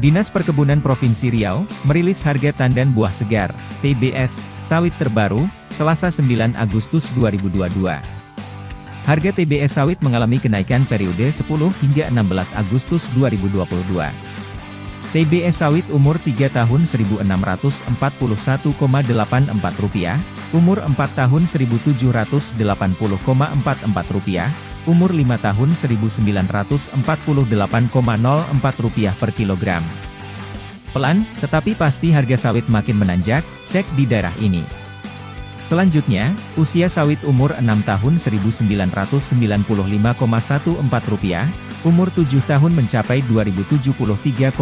Dinas Perkebunan Provinsi Riau, merilis harga tandan buah segar, TBS, sawit terbaru, Selasa 9 Agustus 2022. Harga TBS sawit mengalami kenaikan periode 10 hingga 16 Agustus 2022. TBS sawit umur 3 tahun Rp1.641,84, umur 4 tahun Rp1.780,44, umur 5 tahun Rp1.948,04 per kilogram. Pelan, tetapi pasti harga sawit makin menanjak, cek di daerah ini. Selanjutnya, usia sawit umur 6 tahun Rp1.995,14, umur 7 tahun mencapai Rp2.073,04,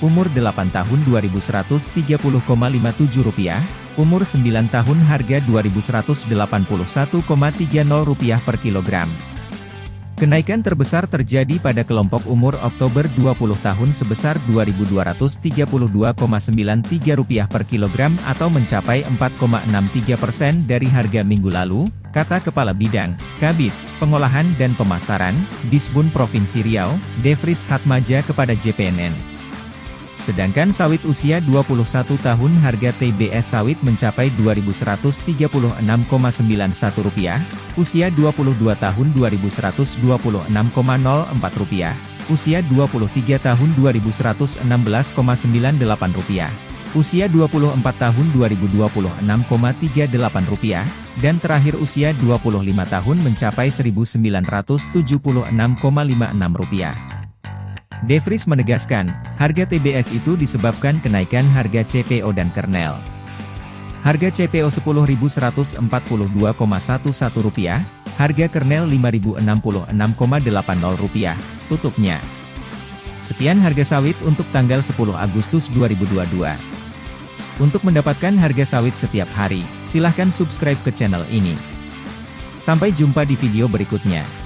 umur 8 tahun Rp2.130,57, umur 9 tahun harga Rp2.181,30 per kilogram. Kenaikan terbesar terjadi pada kelompok umur Oktober 20 tahun sebesar Rp2.232,93 per kilogram atau mencapai 4,63 persen dari harga minggu lalu, kata Kepala Bidang, Kabit, Pengolahan dan Pemasaran, Disbun Provinsi Riau, Devris Hatmaja kepada JPNN. Sedangkan sawit usia 21 tahun harga TBS sawit mencapai Rp2.136,91, usia 22 tahun Rp2.126,04, usia 23 tahun Rp2.116,98, usia 24 tahun Rp2.026,38, dan terakhir usia 25 tahun mencapai Rp1.976,56. Devris menegaskan, harga TBS itu disebabkan kenaikan harga CPO dan kernel. Harga CPO Rp10.142,11, harga kernel Rp5.066,80, tutupnya. Sekian harga sawit untuk tanggal 10 Agustus 2022. Untuk mendapatkan harga sawit setiap hari, silahkan subscribe ke channel ini. Sampai jumpa di video berikutnya.